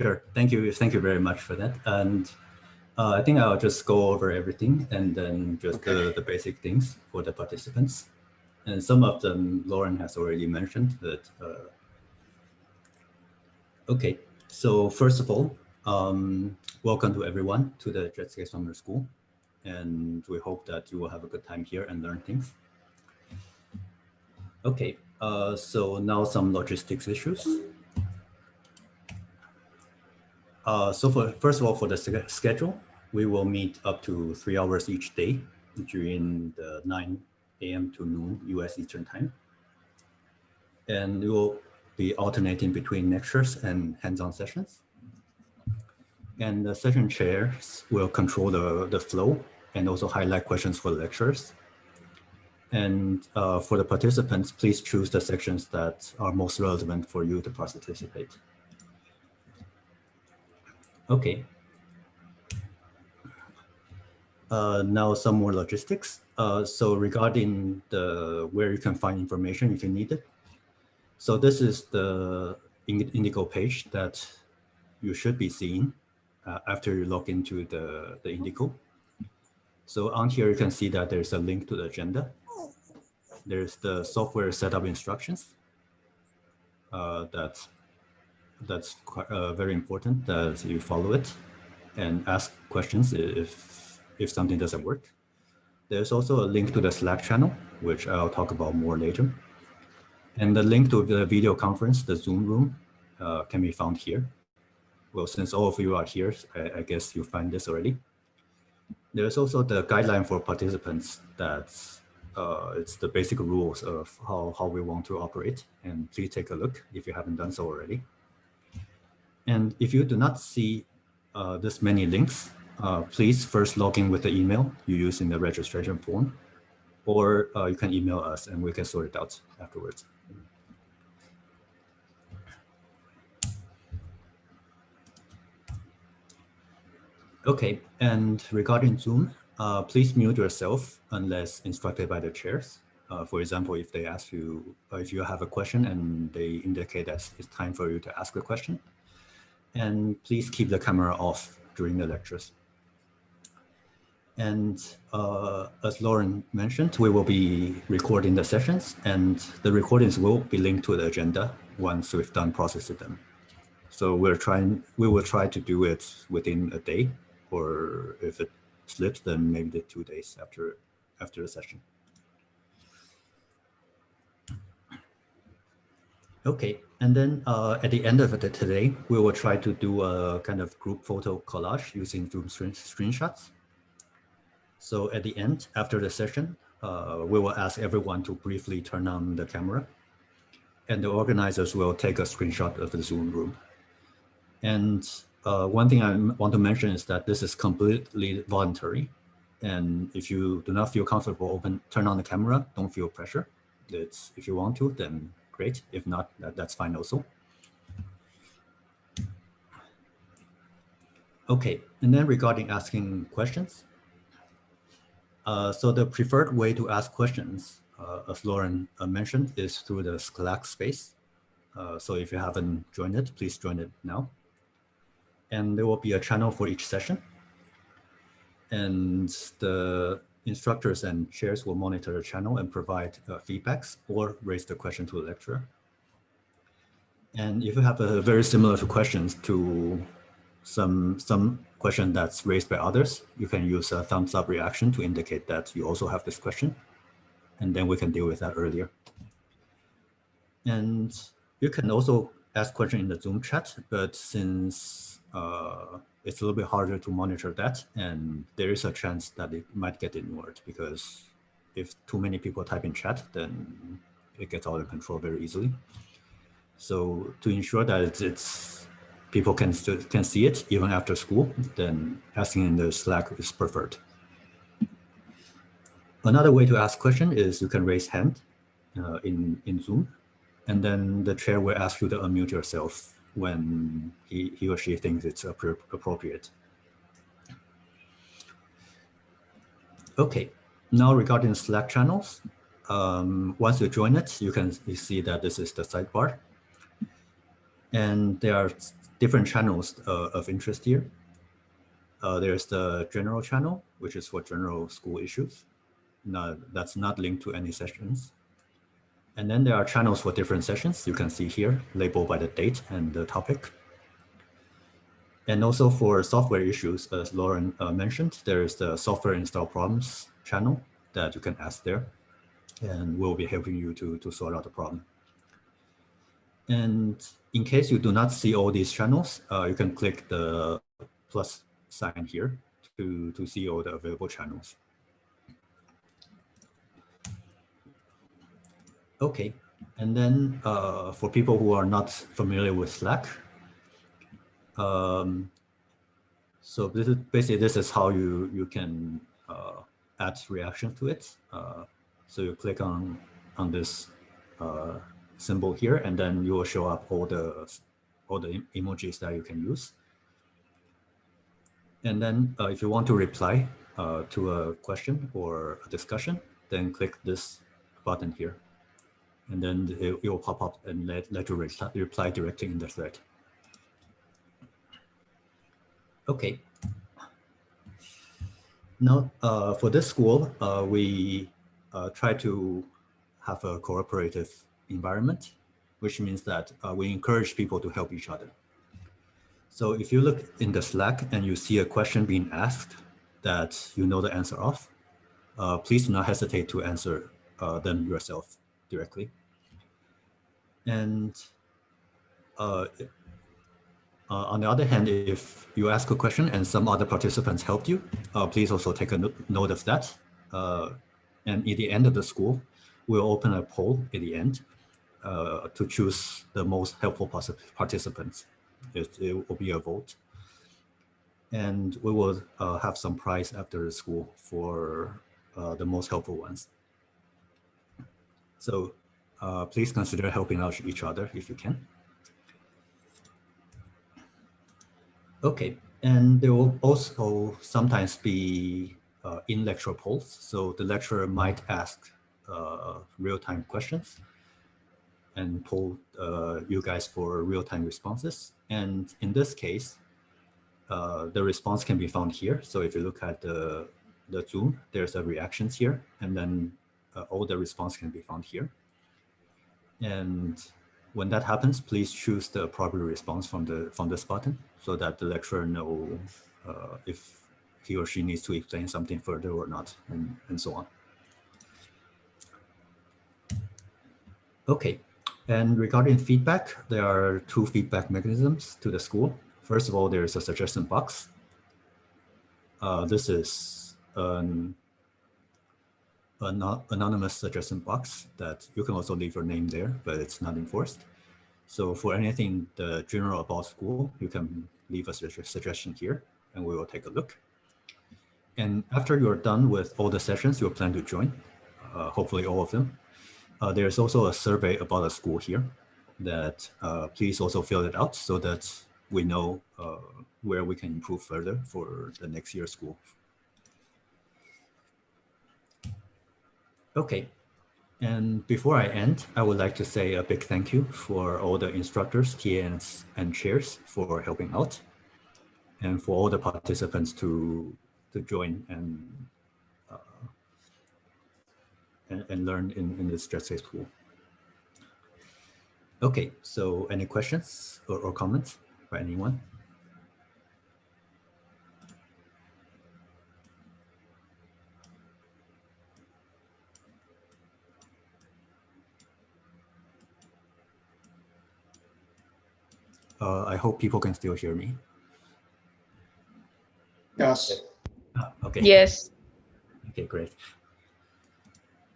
Sure. Thank you. Thank you very much for that. And uh, I think I'll just go over everything and then just okay. the, the basic things for the participants. And some of them Lauren has already mentioned that. Uh, okay, so first of all, um, welcome to everyone to the Jetscape Summer School. And we hope that you will have a good time here and learn things. Okay, uh, so now some logistics issues. Uh, so for first of all, for the schedule, we will meet up to three hours each day during the 9 a.m. to noon US Eastern Time. And we will be alternating between lectures and hands-on sessions. And the session chairs will control the, the flow and also highlight questions for lectures. And uh, for the participants, please choose the sections that are most relevant for you to participate. Okay. Uh, now some more logistics. Uh, so regarding the where you can find information if you need it. So this is the Indico page that you should be seeing uh, after you log into the, the Indico. So on here, you can see that there's a link to the agenda. There's the software setup instructions. Uh, that's that's uh, very important that you follow it and ask questions if, if something doesn't work. There's also a link to the Slack channel, which I'll talk about more later. And the link to the video conference, the Zoom room, uh, can be found here. Well, since all of you are here, I, I guess you find this already. There's also the guideline for participants that's uh, it's the basic rules of how, how we want to operate. And please take a look if you haven't done so already. And if you do not see uh, this many links, uh, please first log in with the email you use in the registration form, or uh, you can email us and we can sort it out afterwards. Okay, and regarding Zoom, uh, please mute yourself unless instructed by the chairs. Uh, for example, if they ask you, uh, if you have a question and they indicate that it's time for you to ask a question, and please keep the camera off during the lectures. And uh, as Lauren mentioned, we will be recording the sessions and the recordings will be linked to the agenda once we've done processing them. So we're trying, we will try to do it within a day, or if it slips, then maybe the two days after, after the session. Okay, and then uh, at the end of it today, we will try to do a kind of group photo collage using Zoom screen screenshots. So at the end, after the session, uh, we will ask everyone to briefly turn on the camera and the organizers will take a screenshot of the Zoom room. And uh, one thing I want to mention is that this is completely voluntary. And if you do not feel comfortable, open, turn on the camera, don't feel pressure. It's, if you want to, then great. If not, that, that's fine also. Okay, and then regarding asking questions. Uh, so the preferred way to ask questions, uh, as Lauren uh, mentioned, is through the Slack space. Uh, so if you haven't joined it, please join it now. And there will be a channel for each session. And the instructors and chairs will monitor the channel and provide uh, feedbacks or raise the question to the lecturer. And if you have a very similar to questions to some, some question that's raised by others, you can use a thumbs up reaction to indicate that you also have this question. And then we can deal with that earlier. And you can also ask question in the Zoom chat, but since uh, it's a little bit harder to monitor that and there is a chance that it might get ignored because if too many people type in chat then it gets out of control very easily. So to ensure that it's, it's people can can see it even after school then asking in the slack is preferred. Another way to ask question is you can raise hand uh, in in zoom and then the chair will ask you to unmute yourself when he, he or she thinks it's appropriate. Okay, now regarding Slack channels, um, once you join it, you can see that this is the sidebar. And there are different channels uh, of interest here. Uh, there's the general channel, which is for general school issues. Now, that's not linked to any sessions. And then there are channels for different sessions. You can see here, labeled by the date and the topic. And also for software issues, as Lauren uh, mentioned, there is the software install problems channel that you can ask there. And we'll be helping you to, to sort out the problem. And in case you do not see all these channels, uh, you can click the plus sign here to, to see all the available channels. Okay, and then uh, for people who are not familiar with Slack, um, so this is basically this is how you you can uh, add reaction to it. Uh, so you click on on this uh, symbol here, and then you will show up all the all the emojis that you can use. And then uh, if you want to reply uh, to a question or a discussion, then click this button here. And then it, will pop up and let, let you reply, reply directly in the thread. Okay. Now, uh, for this school, uh, we uh, try to have a cooperative environment, which means that uh, we encourage people to help each other. So if you look in the Slack and you see a question being asked that you know the answer of, uh, please do not hesitate to answer uh, them yourself directly. And uh, uh, on the other hand, if you ask a question and some other participants helped you, uh, please also take a no note of that. Uh, and at the end of the school, we'll open a poll at the end uh, to choose the most helpful participants. It, it, will be a vote. And we will uh, have some prize after the school for uh, the most helpful ones. So please consider helping out each other if you can. Okay, and there will also sometimes be uh, in lecture polls. So the lecturer might ask uh, real-time questions and poll uh, you guys for real-time responses. And in this case, uh, the response can be found here. So if you look at the, the Zoom, there's a reactions here, and then uh, all the response can be found here. And when that happens, please choose the appropriate response from the from this button so that the lecturer know uh, if he or she needs to explain something further or not, and, and so on. Okay, and regarding feedback, there are two feedback mechanisms to the school. First of all, there's a suggestion box. Uh, this is an an anonymous suggestion box that you can also leave your name there, but it's not enforced. So for anything the general about school, you can leave a suggestion here and we will take a look. And after you're done with all the sessions you plan to join, uh, hopefully all of them, uh, there's also a survey about the school here that uh, please also fill it out so that we know uh, where we can improve further for the next year school. Okay, and before I end, I would like to say a big thank you for all the instructors, TNs, and chairs for helping out, and for all the participants to to join and uh, and, and, learn in, in this stress safe school. Okay, so any questions or, or comments by anyone? Uh, I hope people can still hear me. Yes. Ah, okay. Yes. Okay, great.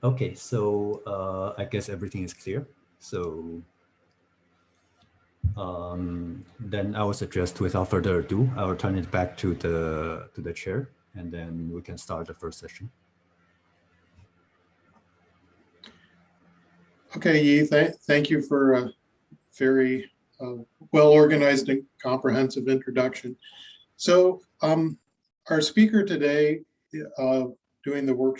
Okay, so uh, I guess everything is clear. So um, then I would suggest without further ado, I will turn it back to the to the chair and then we can start the first session. Okay, Yi, th thank you for a very uh, well-organized and comprehensive introduction. So um, our speaker today uh, doing the workshop